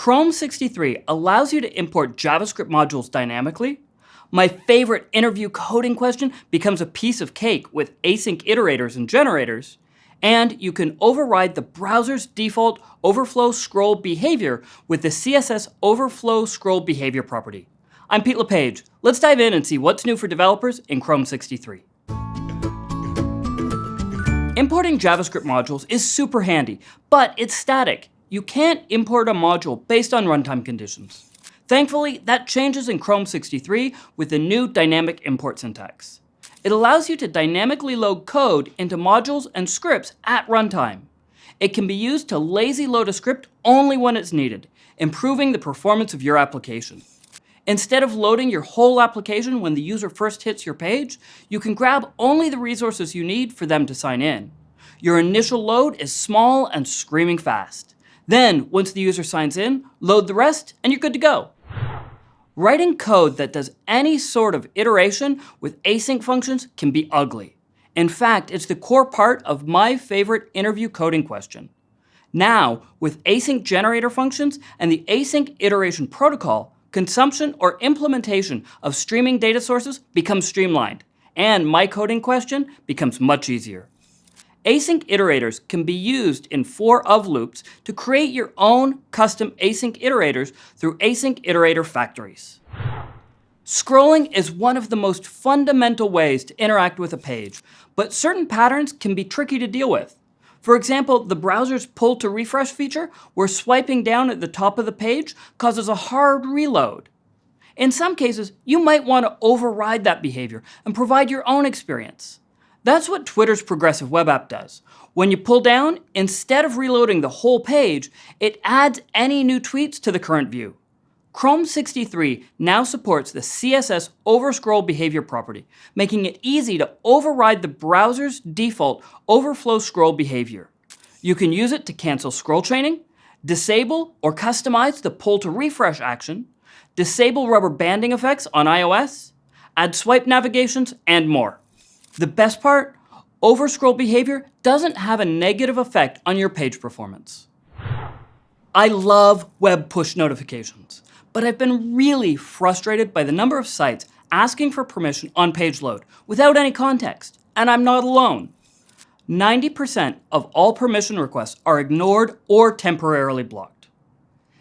Chrome 63 allows you to import JavaScript modules dynamically. My favorite interview coding question becomes a piece of cake with async iterators and generators. And you can override the browser's default overflow scroll behavior with the CSS overscroll behavior property. I'm Pete LePage. Let's dive in and see what's new for developers in Chrome 63. Importing JavaScript modules is super handy, but it's static. You can't import a module based on runtime conditions. Thankfully, that changes in Chrome 63 with the new dynamic import syntax. It allows you to dynamically load code into modules and scripts at runtime. It can be used to lazy load a script only when it's needed, improving the performance of your application. Instead of loading your whole application when the user first hits your page, you can grab only the resources you need for them to sign in. Your initial load is small and screaming fast. Then, once the user signs in, load the rest and you're good to go. Writing code that does any sort of iteration with async functions can be ugly. In fact, it's the core part of my favorite interview coding question. Now, with async generator functions and the async iteration protocol, consumption or implementation of streaming data sources becomes streamlined, and my coding question becomes much easier. Async iterators can be used in for of loops to create your own custom async iterators through async iterator factories. Scrolling is one of the most fundamental ways to interact with a page, but certain patterns can be tricky to deal with. For example, the browser's pull to refresh feature, where swiping down at the top of the page causes a hard reload. In some cases, you might want to override that behavior and provide your own experience. That's what Twitter's progressive web app does. When you pull down, instead of reloading the whole page, it adds any new tweets to the current view. Chrome 63 now supports the CSS overscroll behavior property, making it easy to override the browser's default overflow scroll behavior. You can use it to cancel scroll chaining, disable or customize the pull to refresh action, disable rubber banding effects on iOS, add swipe navigations, and more. The best part? Overscroll behavior doesn't have a negative effect on your page performance. I love web push notifications, but I've been really frustrated by the number of sites asking for permission on page load without any context, and I'm not alone. 90% of all permission requests are ignored or temporarily blocked.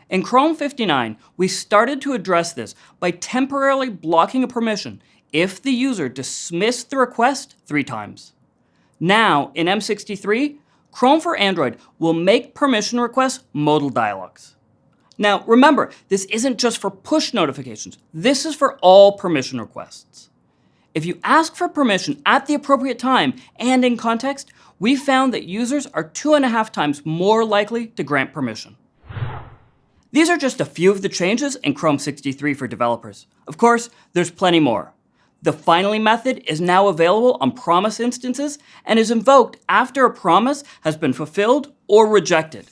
In Chrome 59, we started to address this by temporarily blocking a permission if the user dismissed the request three times. Now, in M63, Chrome for Android will make permission requests modal dialogues. Now, remember, this isn't just for push notifications. This is for all permission requests. If you ask for permission at the appropriate time and in context, we found that users are two and a half times more likely to grant permission. These are just a few of the changes in Chrome 63 for developers. Of course, there's plenty more. The finally method is now available on promise instances and is invoked after a promise has been fulfilled or rejected.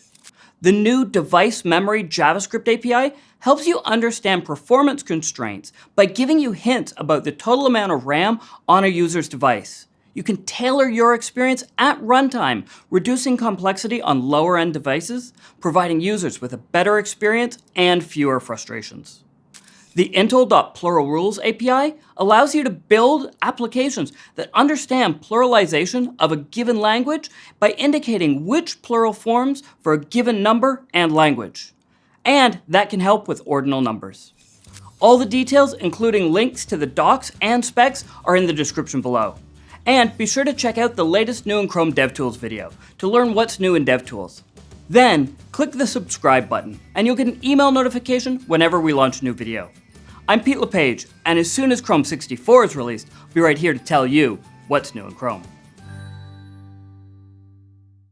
The new device memory JavaScript API helps you understand performance constraints by giving you hints about the total amount of RAM on a user's device. You can tailor your experience at runtime, reducing complexity on lower-end devices, providing users with a better experience and fewer frustrations. The Intl.pluralrules API allows you to build applications that understand pluralization of a given language by indicating which plural forms for a given number and language. And that can help with ordinal numbers. All the details, including links to the docs and specs, are in the description below. And be sure to check out the latest new in Chrome DevTools video to learn what's new in DevTools. Then, click the subscribe button, and you'll get an email notification whenever we launch a new video. I'm Pete LePage, and as soon as Chrome 64 is released, I'll be right here to tell you what's new in Chrome.